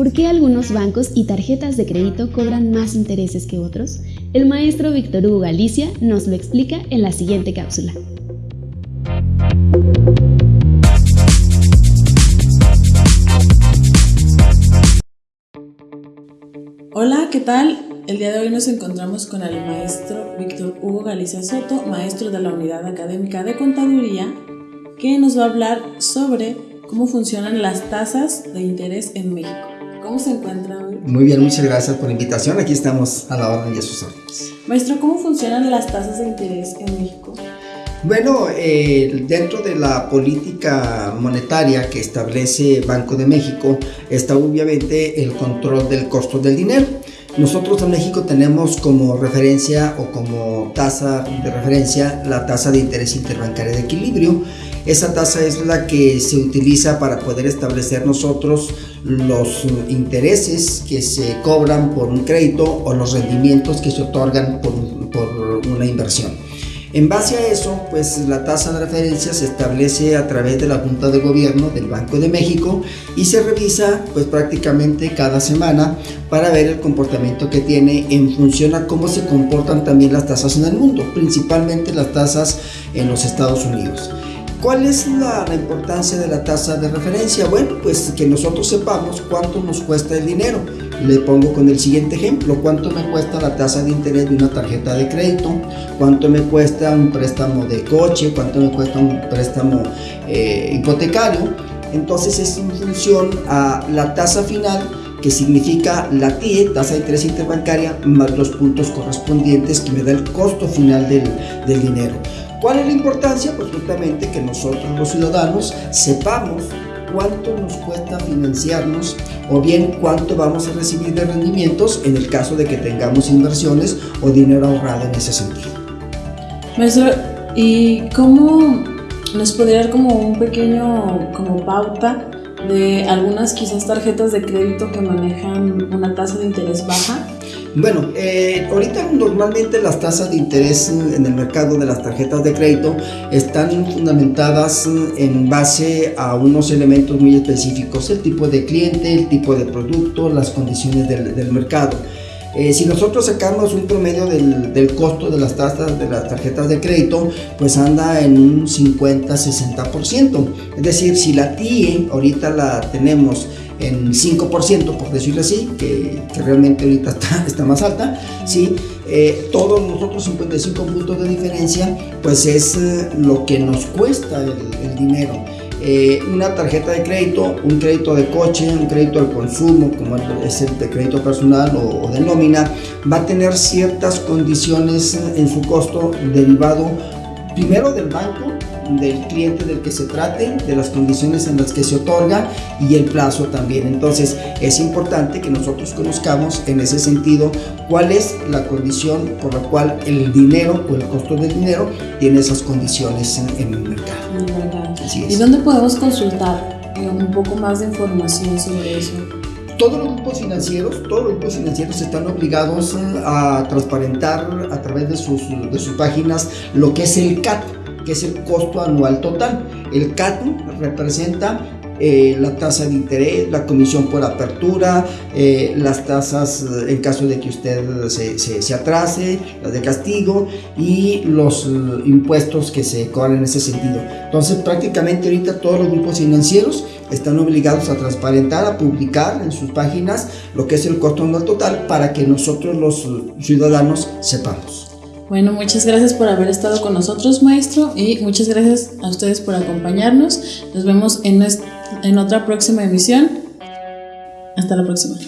¿Por qué algunos bancos y tarjetas de crédito cobran más intereses que otros? El maestro Víctor Hugo Galicia nos lo explica en la siguiente cápsula. Hola, ¿qué tal? El día de hoy nos encontramos con el maestro Víctor Hugo Galicia Soto, maestro de la Unidad Académica de Contaduría, que nos va a hablar sobre cómo funcionan las tasas de interés en México. ¿Cómo se encuentra hoy? Muy bien, muchas gracias por la invitación. Aquí estamos a la orden a sus órdenes. Maestro, ¿cómo funcionan las tasas de interés en México? Bueno, eh, dentro de la política monetaria que establece Banco de México está obviamente el control del costo del dinero. Nosotros en México tenemos como referencia o como tasa de referencia la tasa de interés interbancaria de equilibrio. Esa tasa es la que se utiliza para poder establecer nosotros los intereses que se cobran por un crédito o los rendimientos que se otorgan por, por una inversión. En base a eso, pues la tasa de referencia se establece a través de la Junta de Gobierno del Banco de México y se revisa pues prácticamente cada semana para ver el comportamiento que tiene en función a cómo se comportan también las tasas en el mundo, principalmente las tasas en los Estados Unidos. ¿Cuál es la, importancia de la tasa de referencia? Bueno, pues que nosotros sepamos cuánto nos cuesta el dinero. Le pongo con el siguiente ejemplo, cuánto me cuesta la tasa de interés de una tarjeta de crédito, cuánto me cuesta un préstamo de coche, cuánto me cuesta un préstamo eh, hipotecario. Entonces es en función a la tasa final que significa la TIE, tasa de interés interbancaria, más los puntos correspondientes que me da el costo final del dinero. ¿Cuál es la importancia? Pues justamente que nosotros los ciudadanos sepamos cuánto nos cuesta financiarnos o bien cuánto vamos a recibir de rendimientos en el caso de que tengamos inversiones o dinero ahorrado en ese sentido. Maestro, ¿y cómo nos podría dar como un pequeño como pauta de algunas quizás tarjetas de crédito que manejan una tasa de interés baja? Bueno, eh, ahorita normalmente las tasas de interés en el mercado de las tarjetas de crédito están fundamentadas en base a unos elementos muy específicos, el tipo de cliente, el tipo de producto, las condiciones del, del mercado. Eh, si nosotros sacamos un promedio del, del, costo de las tasas de las tarjetas de crédito, pues anda en un 50-60%. Es decir, si la TIE ahorita la tenemos en 5%, por decirlo así, que, que realmente ahorita está, está, más alta, ¿sí? Eh, todos nosotros 55 puntos de diferencia, pues es eh, lo que nos cuesta el, el dinero. Eh, una tarjeta de crédito, un crédito de coche, un crédito al consumo, como es el de crédito personal o, o de nómina, va a tener ciertas condiciones en su costo derivado primero del banco, del cliente del que se trate, de las condiciones en las que se otorga y el plazo también. Entonces es importante que nosotros conozcamos en ese sentido cuál es la condición por la cual el dinero o el costo del dinero tiene esas condiciones en, en el mercado. ¿Y dónde podemos consultar eh, un poco más de información sobre eso? todos los grupos financieros, todos los grupos financieros están obligados a transparentar a través de sus, de sus páginas lo que es el CAT, que es el costo anual total. El CAT representa eh, la tasa de interés, la comisión por apertura, eh, las tasas en caso de que usted se, se, se, atrase, las de castigo y los impuestos que se cobran en ese sentido. Entonces prácticamente ahorita todos los grupos financieros están obligados a transparentar, a publicar en sus páginas lo que es el costo anual total para que nosotros los ciudadanos sepamos. Bueno, muchas gracias por haber estado con nosotros, maestro, y muchas gracias a ustedes por acompañarnos. Nos vemos en, en otra próxima emisión. Hasta la próxima.